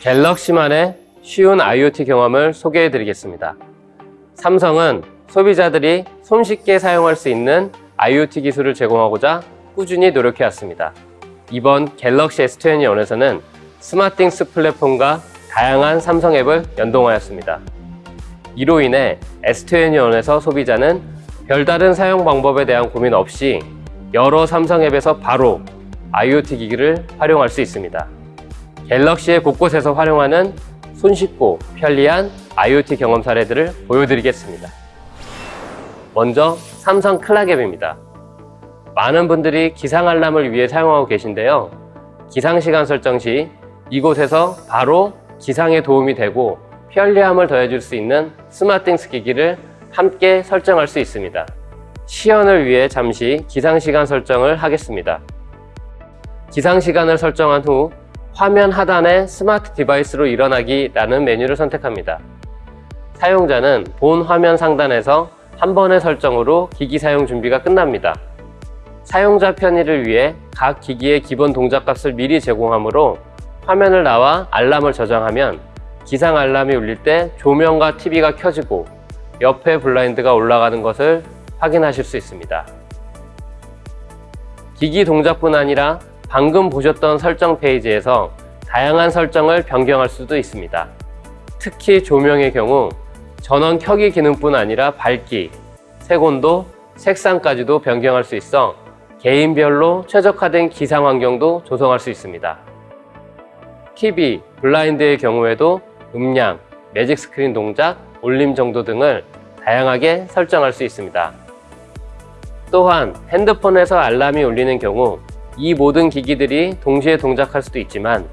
갤럭시만의 쉬운 IoT 경험을 소개해 드리겠습니다. 삼성은 소비자들이 손쉽게 사용할 수 있는 IoT 기술을 제공하고자 꾸준히 노력해 왔습니다. 이번 갤럭시 S21에서는 스마팅스 플랫폼과 다양한 삼성 앱을 연동하였습니다. 이로 인해 S21에서 소비자는 별다른 사용 방법에 대한 고민 없이 여러 삼성 앱에서 바로 IoT 기기를 활용할 수 있습니다. 갤럭시의 곳곳에서 활용하는 손쉽고 편리한 IoT 경험 사례들을 보여드리겠습니다. 먼저 삼성 클락 앱입니다. 많은 분들이 기상 알람을 위해 사용하고 계신데요. 기상 시간 설정 시 이곳에서 바로 기상에 도움이 되고 편리함을 더해줄 수 있는 스마팅스 기기를 함께 설정할 수 있습니다. 시연을 위해 잠시 기상 시간 설정을 하겠습니다. 기상 시간을 설정한 후 화면 하단에 smart device로 일어나기 라는 메뉴를 선택합니다. 사용자는 본 화면 상단에서 한 번의 설정으로 기기 사용 준비가 끝납니다. 사용자 편의를 위해 각 기기의 기본 동작값을 미리 제공하므로 화면을 나와 알람을 저장하면 기상 알람이 울릴 때 조명과 TV가 켜지고 옆에 블라인드가 올라가는 것을 확인하실 수 있습니다. 기기 동작뿐 아니라 방금 보셨던 설정 페이지에서 다양한 설정을 변경할 수도 있습니다. 특히 조명의 경우 전원 켜기 기능뿐 아니라 밝기, 색온도, 색상까지도 변경할 수 있어 개인별로 최적화된 기상 환경도 조성할 수 있습니다. TV, 블라인드의 경우에도 음량, 매직 스크린 동작, 올림 정도 등을 다양하게 설정할 수 있습니다. 또한 핸드폰에서 알람이 울리는 경우 이 모든 기기들이 동시에 동작할 수도 있지만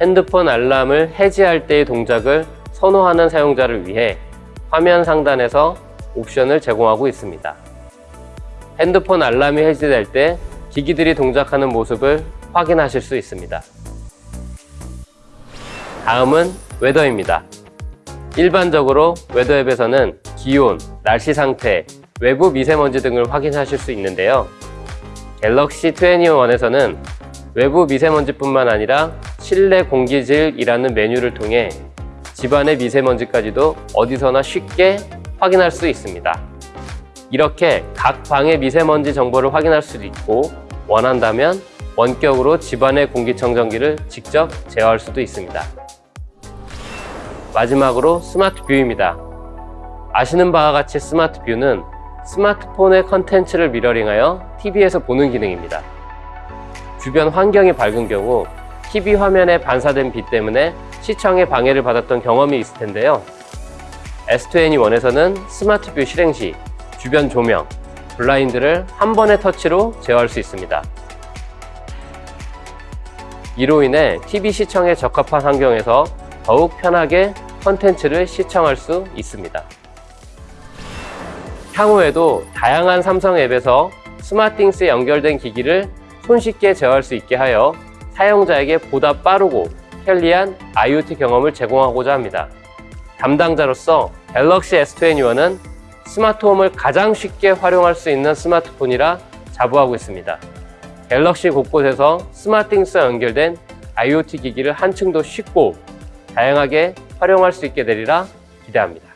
핸드폰 알람을 해지할 때의 동작을 선호하는 사용자를 위해 화면 상단에서 옵션을 제공하고 있습니다. 핸드폰 알람이 해지될 때 기기들이 동작하는 모습을 확인하실 수 있습니다. 다음은 weather입니다. 일반적으로 weather 앱에서는 기온, 날씨 상태, 외부 미세먼지 등을 확인하실 수 있는데요. 갤럭시 21에서는 외부 미세먼지뿐만 아니라 실내 공기질이라는 메뉴를 통해 집안의 미세먼지까지도 어디서나 쉽게 확인할 수 있습니다. 이렇게 각 방의 미세먼지 정보를 확인할 수도 있고 원한다면 원격으로 집안의 공기청정기를 직접 제어할 수도 있습니다. 마지막으로 Smart View입니다. 아시는 바와 같이 Smart View는 스마트폰의 컨텐츠를 mirroring하여 TV에서 보는 기능입니다. 주변 환경이 밝은 경우 TV 화면에 반사된 빛 때문에 시청에 방해를 받았던 경험이 있을 텐데요. S21에서는 Smart View 실행 시 주변 조명, 블라인드를 한 번의 터치로 제어할 수 있습니다. 이로 인해 TV 시청에 적합한 환경에서 더욱 편하게 컨텐츠를 시청할 수 있습니다. 향후에도 다양한 삼성 앱에서 스마팅스에 연결된 기기를 손쉽게 제어할 수 있게 하여 사용자에게 보다 빠르고 편리한 IoT 경험을 제공하고자 합니다. 담당자로서 갤럭시 S21은 스마트홈을 가장 쉽게 활용할 수 있는 스마트폰이라 자부하고 있습니다. 갤럭시 곳곳에서 스마팅스와 연결된 IoT 기기를 한층 더 쉽고 다양하게 활용할 수 있게 되리라 기대합니다.